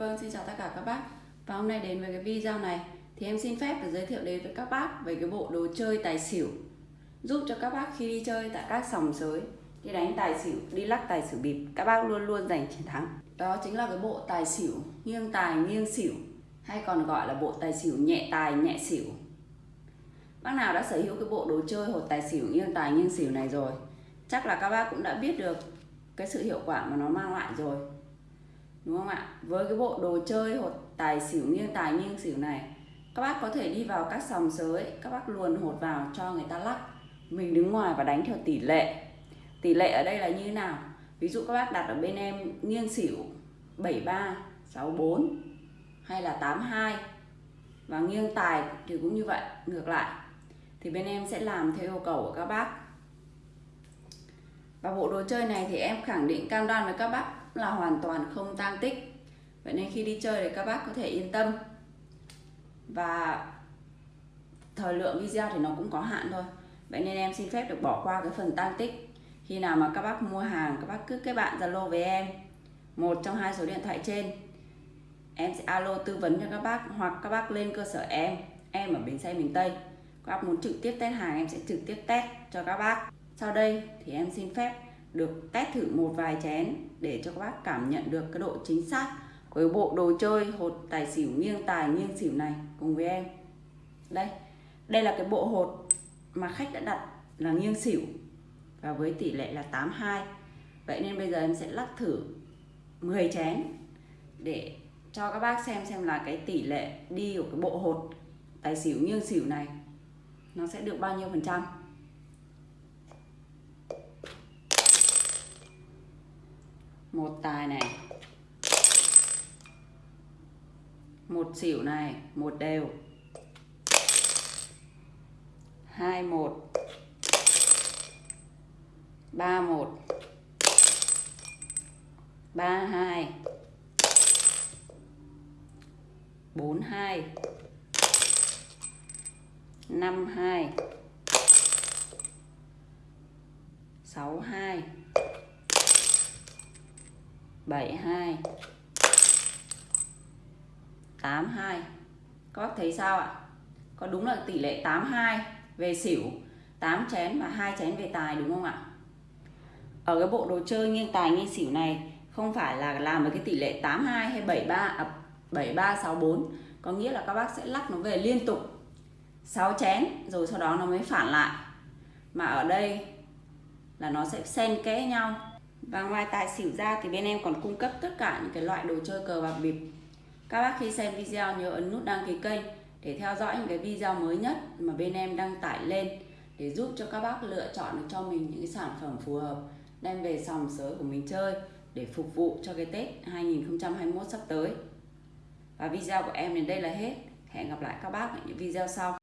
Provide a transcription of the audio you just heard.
Vâng, xin chào tất cả các bác. Và hôm nay đến với cái video này Thì em xin phép được giới thiệu đến với các bác Về cái bộ đồ chơi tài xỉu. Giúp cho các bác khi đi chơi tại các sòng sới Đi đánh tài xỉu, đi lắc tài xỉu bịp Các bác luôn luôn giành chiến thắng. Đó chính là cái bộ tài xỉu Nghiêng tài nghiêng xỉu Hay còn gọi là bộ tài xỉu nhẹ tài nhẹ xỉu. Bác nào đã sở hữu cái bộ đồ chơi hột tài xỉu nghiêng tài nghiêng xỉu này rồi Chắc là các bác cũng đã biết được cái sự hiệu quả mà nó mang lại rồi đúng không ạ? Với cái bộ đồ chơi hột tài xỉu nghiêng tài nghiêng xỉu này, các bác có thể đi vào các sòng sới, các bác luồn hột vào cho người ta lắc. Mình đứng ngoài và đánh theo tỷ lệ. Tỷ lệ ở đây là như thế nào? Ví dụ các bác đặt ở bên em nghiêng xỉu 73 64 hay là 82 và nghiêng tài thì cũng như vậy, ngược lại. Thì bên em sẽ làm theo yêu cầu của các bác và bộ đồ chơi này thì em khẳng định cam đoan với các bác là hoàn toàn không tang tích. Vậy nên khi đi chơi thì các bác có thể yên tâm. Và thời lượng video thì nó cũng có hạn thôi. Vậy nên em xin phép được bỏ qua cái phần tăng tích. Khi nào mà các bác mua hàng, các bác cứ kết bạn zalo với em. Một trong hai số điện thoại trên. Em sẽ alo tư vấn cho các bác hoặc các bác lên cơ sở em. Em ở bến xe miền tây. Các bác muốn trực tiếp test hàng, em sẽ trực tiếp test cho các bác sau đây thì em xin phép được test thử một vài chén để cho các bác cảm nhận được cái độ chính xác với bộ đồ chơi hột tài xỉu nghiêng tài nghiêng xỉu này cùng với em. Đây đây là cái bộ hột mà khách đã đặt là nghiêng xỉu và với tỷ lệ là 82 vậy nên bây giờ em sẽ lắc thử 10 chén để cho các bác xem xem là cái tỷ lệ đi của cái bộ hột tài xỉu nghiêng xỉu này nó sẽ được bao nhiêu phần trăm. Một tài này. Một xỉu này, một đều. Hai một. Ba một. Ba hai. Bốn hai. Năm hai. Sáu hai. 72 82 Các bác thấy sao ạ? Có đúng là tỷ lệ 82 về xỉu 8 chén và hai chén về tài đúng không ạ? Ở cái bộ đồ chơi nghiêng tài nghiêng xỉu này không phải là làm với cái tỷ lệ 82 hay 73 à, 7364 có nghĩa là các bác sẽ lắc nó về liên tục. 6 chén rồi sau đó nó mới phản lại. Mà ở đây là nó sẽ xen kẽ nhau và ngoài tài xỉu ra thì bên em còn cung cấp tất cả những cái loại đồ chơi cờ bạc bịp các bác khi xem video nhớ ấn nút đăng ký kênh để theo dõi những cái video mới nhất mà bên em đăng tải lên để giúp cho các bác lựa chọn được cho mình những cái sản phẩm phù hợp, đem về sòng sới của mình chơi để phục vụ cho cái Tết 2021 sắp tới. Và video của em đến đây là hết. Hẹn gặp lại các bác ở những video sau.